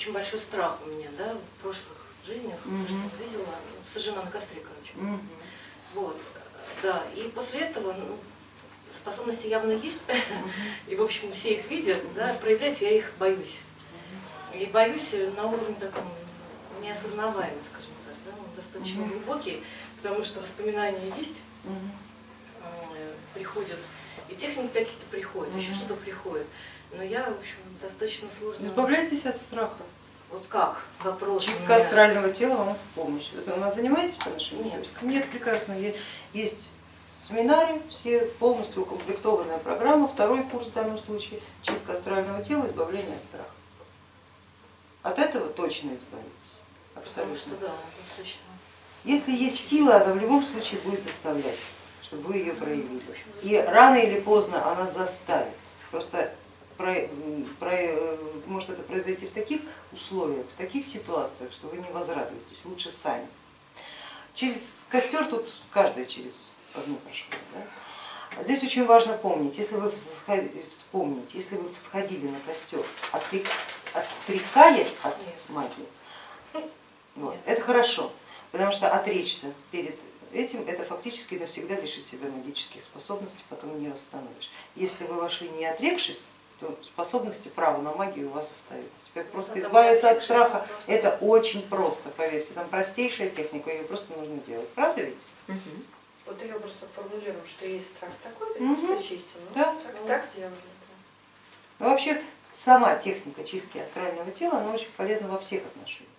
Очень большой страх у меня, да, в прошлых жизнях, Мгм. то, что видела, ну, сожжена на костре, короче. Мгм. Вот, да, и после этого ну, способности явно есть, и, в общем, все их видят, да, проявлять я их боюсь. И боюсь на уровне таком неосознаваемом, скажем так, да, он достаточно глубокий, потому что воспоминания есть, э, приходят, и техники какие-то приходят, еще что-то приходит. Но я, в общем, достаточно сложно. Избавляйтесь от страха. Вот как? Вопрос. Чистка меня. астрального тела вам в помощь. Вы нас занимаетесь по нашей Нет. Нет, прекрасно. Есть семинары, все полностью укомплектованная программа, второй курс в данном случае, чистка астрального тела, избавление от страха. От этого точно избавитесь. Потому Абсолютно. что да, достаточно. Если есть сила, она в любом случае будет заставлять, чтобы вы ее проявили. И рано или поздно она заставит. Просто может это произойти в таких условиях, в таких ситуациях, что вы не возрадуетесь, лучше сами. Через костер тут каждый через одну прошло. Да? А Здесь очень важно помнить, если вы вспомнить, если вы всходили на костер, отрек- отрекаясь от магии, вот, Нет. это хорошо, потому что отречься перед этим, это фактически навсегда лишить себя магических способностей, потом не восстановишь. Если вы вошли не отрекшись, то способности, право на магию у вас остаются. Теперь просто Это избавиться от страха, просто. это очень просто, поверьте, там простейшая техника, ее просто нужно делать, правда ведь? Вот ее просто формулируем, что есть страх такой, ты Мгм. просто чисти. Ну, Да. так, так делали. Но вообще сама техника чистки астрального тела, она очень полезна во всех отношениях.